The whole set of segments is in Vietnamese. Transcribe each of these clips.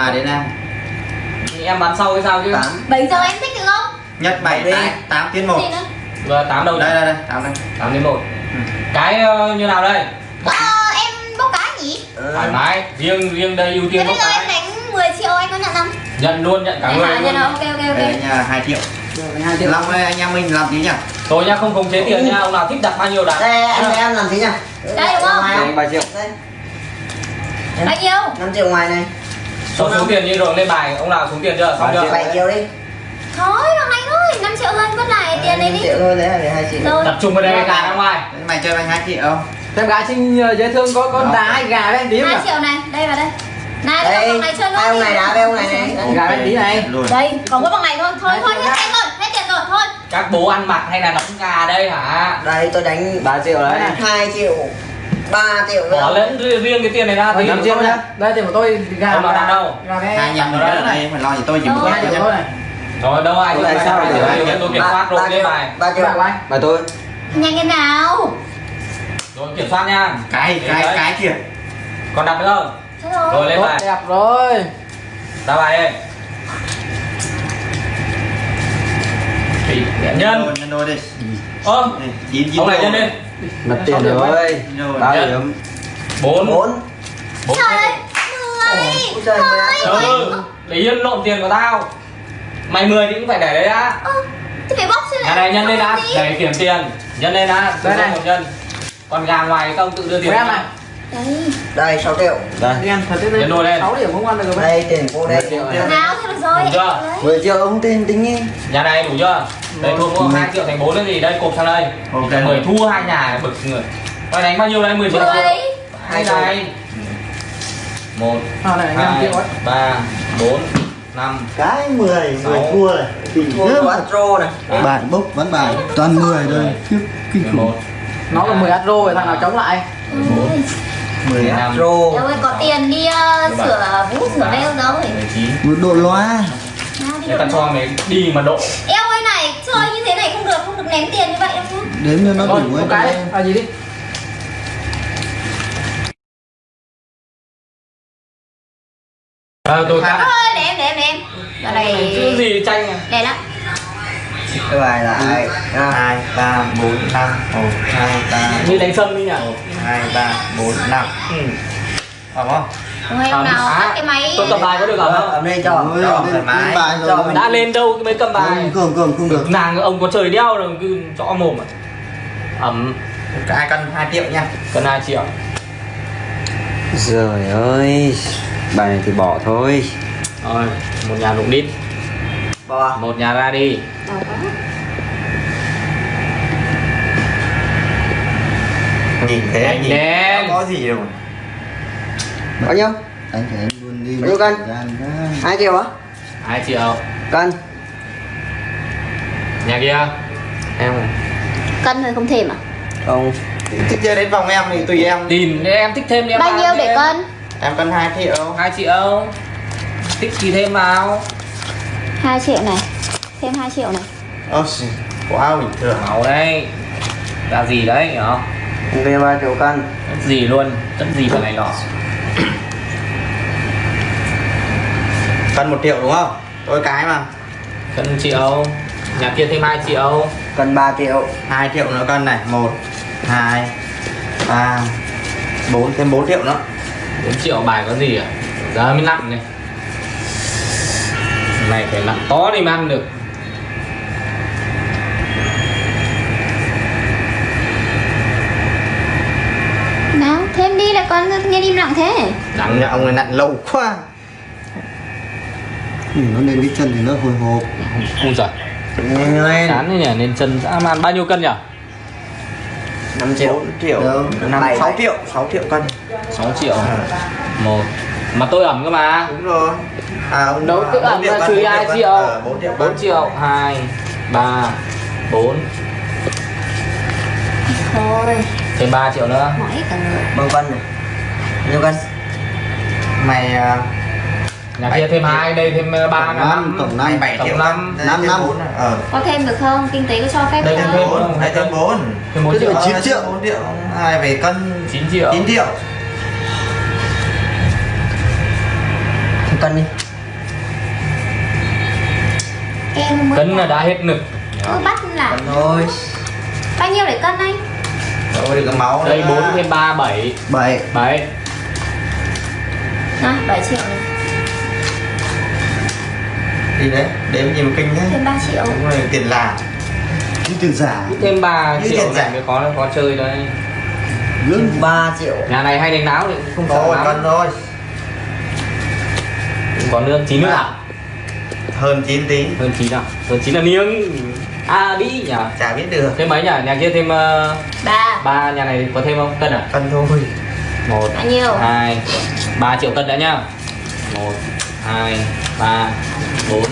à đến đây thì em bán sau hay sao chứ? Tám. 7 giờ em thích được không? nhất bảy Đi. tám tám tiến một. Gì nữa? Vừa tám đầu đây đây đây tám đây. Tám đến một. Cái ờ, như nào đây? Ờ, em bốc cá nhỉ? thoải mái. Riêng riêng đây ưu Thế tiên bây bốc giờ em đánh 10 triệu anh có nhận không? nhận luôn nhận cả Em người? Nhận luôn. rồi, ok ok ok. Đây nhà hai triệu. Hai triệu. Long ơi, anh em mình làm tí nhỉ thôi nhá không khống chế tiền nha ông nào thích đặt bao nhiêu đặt. Đây anh em làm thế nhá. Đây, đúng không? Ngoài Đây, ba triệu. Đây. Bao nhiêu? 5 triệu ngoài này số số tiền như rồi lên bài ông nào xuống tiền chưa? Xong chưa. 7 triệu đi. Thôi bằng anh thôi, 5 triệu hơn vứt lại tiền này 5 đi triệu thôi đấy là để 2 triệu tập trung vào đây cái gà ra ngoài. Mày chơi anh hai triệu. Em gái xin nhờ giới thương có con đá hay gà em tí 2 không triệu này, đây vào đây. Này, đây đây bằng này chơi hai ông này đá với ông này này. Gà em tí này. Luôn. Đây, còn có bằng này thôi, thôi, thôi, hết tiền rồi, hết tiền rồi, thôi. Các bố ăn mặc hay là đóng gà đây hả? Đây tôi đánh 3 triệu đấy. 2 triệu 3 triệu nữa bỏ lẫn riêng cái tiền này ra thì 5 triệu nhá. Đây tiền của tôi gà nào đặt đâu? Hai nhầm rồi đấy này phải lo gì tôi chỉ một cái triệu thôi này. Rồi đâu ai Tại sao lại tôi kiểm soát rồi lên bài. 3 triệu của anh. mà tôi. Nhanh cái nào. Rồi kiểm soát nha. Cái cái cái kìa còn đặt nữa không? Rồi. Lên bài. đẹp rồi. Ra bài đi. Nhân. Nhân đôi đi. Ơ. Ông này nhân lên Mất tiền rồi. Nhân. điểm bốn. 4 bốn. Trời trời, 10 mười Thôi, ừ để yên lộn tiền của tao. Mày 10 thì cũng phải để đấy đã. Ơ, Thế phải bóc chứ nhà này nhân lên đã. để kiểm tiền. Nhân lên đã. Đây này. một nhân. Còn gà ngoài các ông tự đưa tiền em này đây 6 triệu. Đây. Em thật đấy đô lên 6 điểm không ăn được rồi đây tiền cô đây. Nào thôi rồi. Đủ chưa? 10 triệu ông tin tính nhỉ? nhà này đủ chưa? Đây thua có hai triệu thành bốn cái gì đây cộp sang đây. Ok. Mời thua hai nhà bực người. Mày đánh bao nhiêu đây? 10 triệu hai này. Một à, hai ba bốn năm. Cái 10 10 thua này. Kinh thua này. Bạn bốc vẫn bài. Toàn 10 rồi khiếp kinh khủng. Nó là 10 atro rồi thằng nào chống lại? 15 dạ. năm. Đâu ơi, có tiền đi uh, sửa vũ sửa nail rồi 19 Độ loa Để ta cho mày đi mà độ Eo ơi này, chơi như thế này không được, không được ném tiền như vậy đâu Đếm cho nó dạ vâng, đủ ấy cái À gì đi À, tôi cắt. Để em, để em, để em. Giờ này. Chữ gì tranh à? Đẹp lắm cái bài lại à, hai ba bốn năm. một hai ba Như đánh sâm đi nhỉ hai ba bốn năm. Ừ. phải không? Ôi, nào À, cái máy. Tôi cầm bài có được không? Ở đây cho cho, thoải mái. Cho rồi. đã lên đâu mới cầm bài? Cường cường cường không được. Nàng ông có trời đeo rồi cứ cho mồm à? Ẩm hai cân hai triệu nha. Cần hai triệu. Trời ơi Bài này thì bỏ thôi. Rồi một nhà lục đít bò một nhà ra đi. Đâu có nhìn thế Đánh nhìn đen. có gì đâu. Bao nhiêu? Anh phải anh luôn đi. Bao nhiêu cân? 2 triệu á? Hai triệu. Cân. Nhà kia? Em Cân thôi không thêm à? không. Thích chơi đến vòng em thì tùy em. Tìm em thích thêm thì em Bao nhiêu để cân? em cân hai triệu. Hai triệu. Thích thì thêm vào 2 triệu này. Thêm 2 triệu này. Ơ quá bình thường. Máu đây ra gì đấy hiểu không? Về 3 triệu cân. Tất gì luôn. Tất gì vào này nọ. Cân một triệu đúng không? Tôi cái mà. Cân triệu. Nhà kia thêm hai triệu. Cân 3 triệu. 2 triệu nữa cân này. Một hai ba bốn. Thêm 4 triệu nữa. 4 triệu bài có gì à? Giờ mới nặng này này phải nặng to thì mới ăn được. Nào, thêm đi lại con nghe im lặng thế. Nặng nhà ông này nặn lâu quá. Ừ, nó lên cái chân thì nó hồi hộp. Không lên. Chán thế nhỉ nên chân dã man. Bao nhiêu cân nhỉ? 5 triệu. 4 triệu. Đâu? năm Bảy, sáu bảy. triệu 6 triệu cân. 6 triệu. Một mà tôi ẩm cơ mà. Đúng rồi. À ông Đâu, tự ẩm là trừ hai triệu. 4 triệu 4 cân triệu. 2 3 4 Thôi, thêm 3 triệu nữa. Mỏi cả người. Bao cân này. Nhiêu cân mày à, nhà kia thêm hai đây thêm 3 Tổng là năm, 5 tổng năm. 7 tổng triệu năm, năm năm. bốn à. ờ. Có thêm được không? Kinh tế có cho phép Đây, thêm bốn. Thêm 4 thêm 4 Thế triệu. chín triệu. 4 triệu. Hai về cân. 9 triệu. 9 triệu cân đi. Em cân là đã hết nực Ừ bắt là thôi. Bao nhiêu để cân anh? Rồi được cái máu đây. 4 thêm 3 7 bảy. 7 Này 7 triệu. Này Đi đấy, đếm gì mà kinh thế. Thêm 3 triệu. Đúng rồi, tiền làm cái tiền giả. Thêm 3 Như triệu tiền này giả. mới có có chơi đấy lương. 3 triệu. Nhà này hay đánh náo thì không sợ Thôi, lắm. cân thôi còn nước chín nước à Hơn 9 tí. Hơn chín à hơn chín là miếng. À đi nhỉ? Chả biết được. Thêm mấy nhỉ? Nhà kia thêm uh, 3 ba nhà này có thêm không? Cân à? Cân thôi. Một Bao nhiêu? hai ba triệu cân đã nhá. Một hai ba bốn.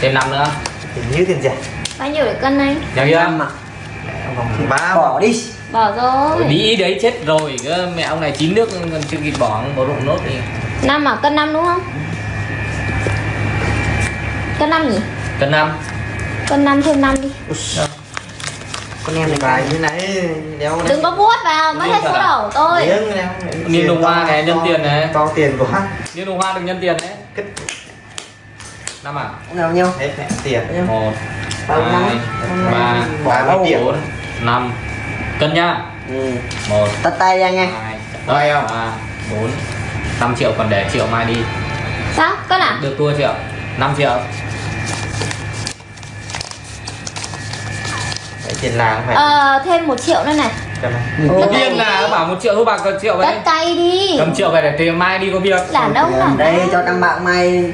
Thêm năm nữa. Hình như tiền giả Bao nhiêu để cân anh? nhà kia. Năm mà Ba. Bỏ đi. Bỏ rồi. Đi đấy chết rồi. Mẹ ông này chín nước còn chưa kịp bỏ bỏ rụng nốt đi 5 à? Cân 5 đúng không? Cân 5 nhỉ? cân năm. Cân 5 thêm 5 đi. Con em này Bài như nãy đéo Đừng có vuốt vào, mất hết số đầu của tôi Niên đồng hoa này, nhân tiền này. To tiền quá liên đồng hoa được nhân tiền đấy. Năm à? Nào nhau hết mẹ tiền. Một Bao hai năm? ba bốn năm. Cân nhá ừ. một tắt tay ra nghe hai không? ba bốn năm triệu còn để triệu mai đi. Sao? Cân à? được tua triệu 5 triệu Đấy, tiền làng phải. Ờ, thêm 1 triệu nữa này. Cầm. Tất điên là bảo một triệu thôi bạc còn triệu vậy Tất tay đi. Cầm triệu về để tiền mai đi có việc. Đàn ông à đây cho thằng bạn mày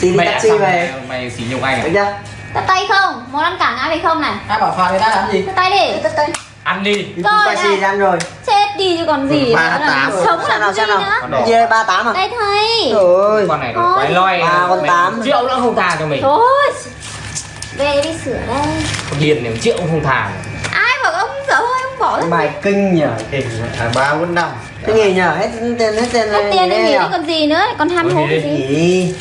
xin mẹ taxi về. mày xỉ nhục anh được à chưa? Tất tay không? Muốn ăn cả ngã phải không này? ai bảo phạt người ta làm gì? Tất tay đi. Tất tay. Ăn đi. Đi Rồi này. ăn rồi. Chết đi chứ còn gì Ba nữa tám. Sống sao nào làm gì nào? nữa? Đây ba tám à? Đây thầy. Rồi con này quái loay Ba con tám. triệu nữa không thà cho mình. Thôi Về đi sửa đây. Này một triệu cũng không thà Ai bảo ông dở hơi ông bỏ ra. Bài kinh nhở Kinh à, ba bốn năm. Cái gì nhở hết tiền hết tiền Hết tiền đi này nghỉ nhở? đi còn gì nữa Còn ham Thôi hố cái gì